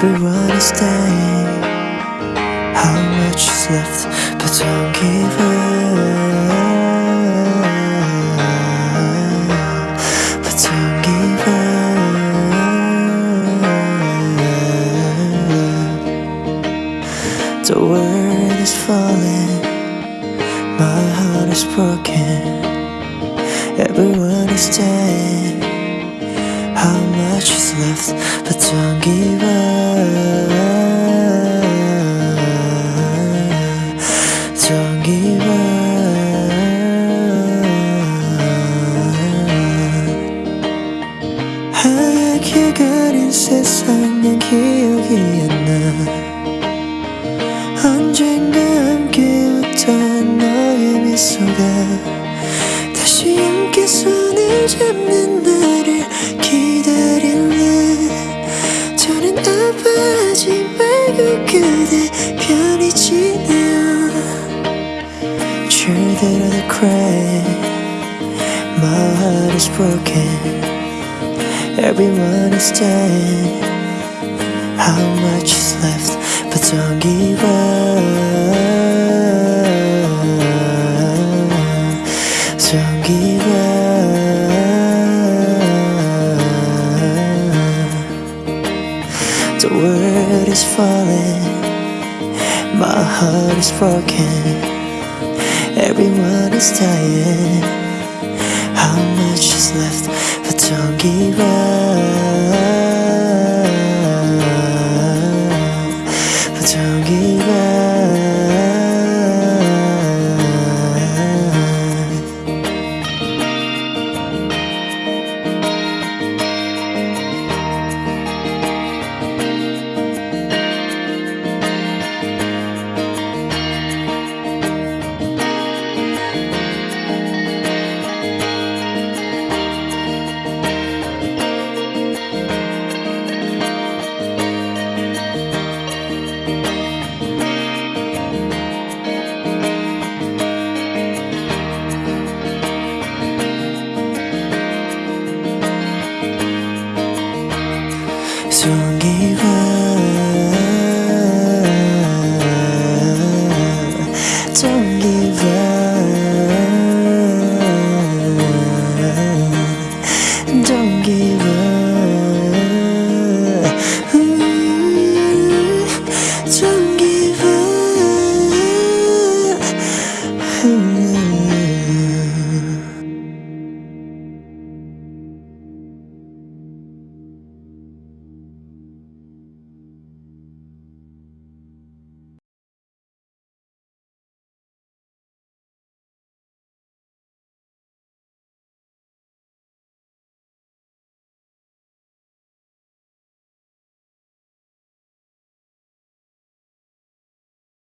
Everyone is dying. How much is left? But don't give up. But don't give up. The world is falling. My heart is broken. Everyone is dying. How much is left? But don't give up. Up. 하얗게 가린 세상엔 기억이 안 나. 언젠가 함께 웃던 너의 미소가 다시 함께 손을 잡는 날을 기다릴래 저는 아파하지 말고 그대 is broken. Everyone is dying How much is left? But don't give up. Don't give up. The world is falling. My heart is broken. Everyone is dying. How is left But don't give up